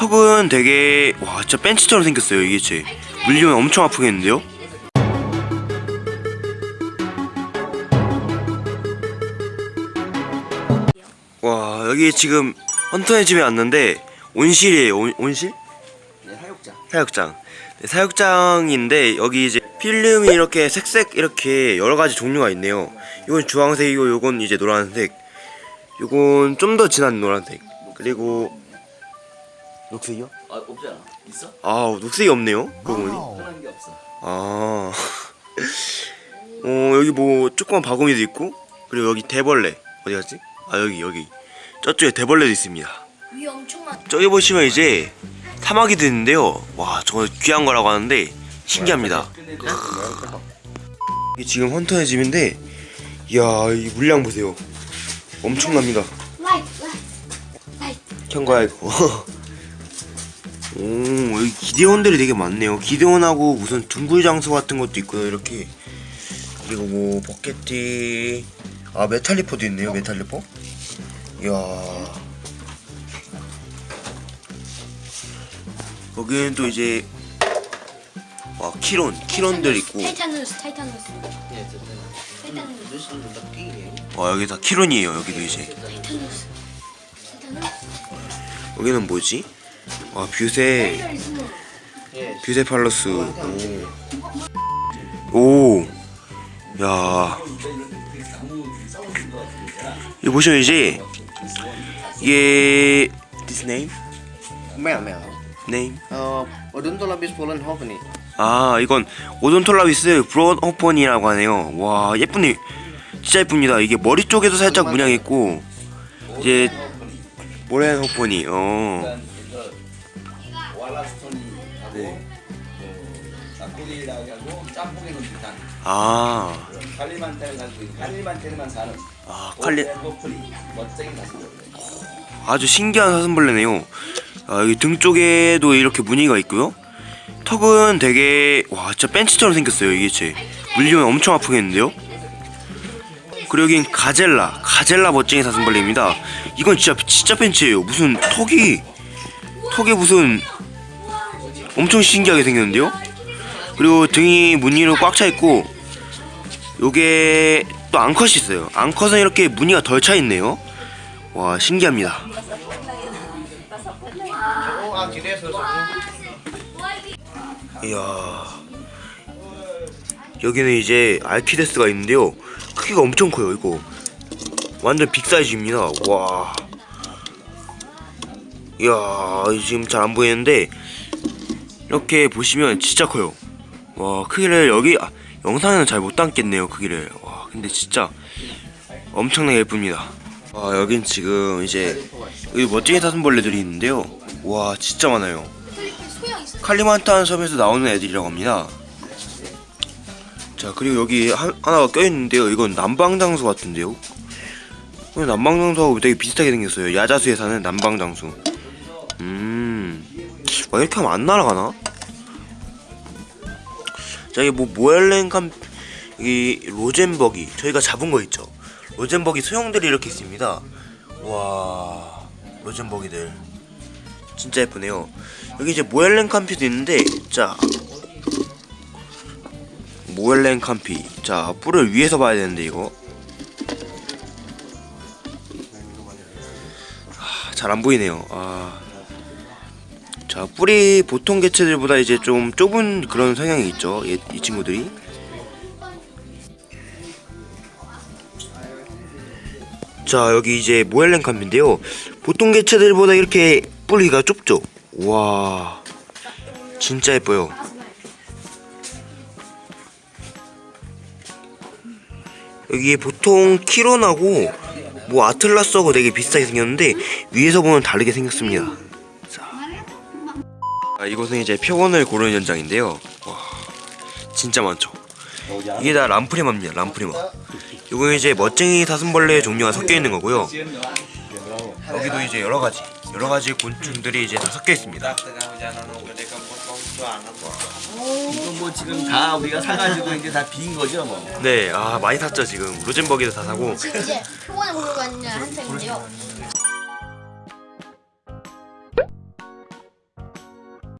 턱은 되게 와 진짜 벤치처럼 생겼어요 이게 제 물리면 엄청 아프겠는데요? 와 여기 지금 헌터의 집에 왔는데 온실이에요 온, 온실? 네, 사육장. 사육장 네, 사육장인데 여기 이제 필름이 이렇게 색색 이렇게 여러가지 종류가 있네요 이건 주황색이고 요건 이제 노란색 요건 좀 더 진한 노란색 그리고 녹색이요? 아, 없잖아. 있어? 아 녹색이 없네요 그러고 보니 편한 게 없어. 아 어, 여기 뭐 조그만 바구니도 있고 그리고 여기 대벌레 어디 갔지? 아 여기 여기 저쪽에 대벌레도 있습니다 위 엄청 많. 저기 보시면 이제 사마귀도 있는데요 와 저거 귀한 거라고 하는데 신기합니다 이게 지금 헌터의 집인데 이야 이 물량 보세요 엄청납니다. 켠 거야 이거 오 여기 기대원들이 되게 많네요. 기대원하고 무슨 둥글 장소 같은 것도 있고요. 이렇게 그리고 뭐 버켓티 아 메탈리퍼도 있네요 메탈리퍼. 이야. 거기는 또 이제 와 키론 키론들 있고. 타이타누스. 타이타누스. 와 여기 다 키론이에요 여기도 이제. 타이타누스. 타이타누스. 여기는 뭐지 와 뷰세 예. 뷰세 팔러스 오. 야. 이거 보시면 이제 이게 this name Mèo mèo. name 어, 오돈톨라비스 폴란 호프니. 아 이건 오돈톨라비스 브론 호펀이라고 하네요 와 예쁘네 진짜 예쁩니다 이게 머리 쪽에도 살짝 문양 있고 이제 모렌 호펀이 어 하고 네. 그 나코리라고 하고 짬뽕에 넣은 듯한 아, 칼리만테를 가지고 있는 칼리만테르만 사는 아 칼리 오프리 멋쟁이 가슴벌레 아주 신기한 사슴벌레네요. 아, 여기 등 쪽에도 이렇게 무늬가 있고요. 턱은 되게 와 진짜 벤치처럼 생겼어요 이게 제 물리면 엄청 아프겠는데요. 그리고 여긴 가젤라 가젤라 멋쟁이 사슴벌레입니다. 이건 진짜 진짜 벤치예요. 무슨 턱이 턱이 무슨 엄청 신기하게 생겼는데요. 그리고 등이 무늬로 꽉 차 있고 요게 또 앙컷이 있어요. 앙컷은 이렇게 무늬가 덜 차 있네요. 와 신기합니다. 이야 여기는 이제 알키데스가 있는데요. 크기가 엄청 커요. 이거 완전 빅 사이즈입니다. 와. 이야 지금 잘 안 보이는데 이렇게 보시면 진짜 커요. 와 크기를 여기 아, 영상에는 잘 못 담겠네요. 크기를. 와 근데 진짜 엄청나게 예쁩니다. 와 여긴 지금 이제 여기 멋쟁이 사슴벌레들이 있는데요. 와 진짜 많아요. 칼리만탄 섬에서 나오는 애들이라고 합니다. 자 그리고 여기 하, 하나가 껴있는데요. 이건 남방장수 같은데요. 이거 남방장수하고 되게 비슷하게 생겼어요. 야자수에 사는 남방장수. 음, 와 이렇게 하면 안 날아가나? 자 이게 뭐 모엘렌 캄 여기 로젠버기 저희가 잡은 거 있죠. 로젠버기 소형들이 이렇게 있습니다. 와 로젠버기들 진짜 예쁘네요. 여기 이제 모엘렌 캄피도 있는데 자 모엘렌 캄피 자 뿔을 위에서 봐야 되는데 이거 아, 잘안 보이네요. 아. 자 뿔이 보통 개체들보다 이제 좀 좁은 그런 성향이 있죠. 이, 이 친구들이. 자 여기 이제 모엘렌 캄피인데요. 보통 개체들보다 이렇게 뿔이가 좁죠. 와 진짜 예뻐요. 여기 보통 키론하고 뭐 아틀라스하고 되게 비슷하게 생겼는데 위에서 보면 다르게 생겼습니다. 자, 아, 이곳은 이제 표본을 고르는 현장인데요. 와, 진짜 많죠. 이게 다 람프레마입니다. 람프레마. 이거 이제 멋쟁이 사슴벌레 종류가 섞여 있는 거고요. 여기도 이제 여러 가지 여러 가지 곤충들이 이제 다 섞여 있습니다. 이거 뭐 지금 다 우리가 사가지고 이제 다 빈 거죠, 뭐. 네, 아 많이 샀죠 지금. 로젠버기도 다 사고. 이제 표본을 보러 가는 한창인데요.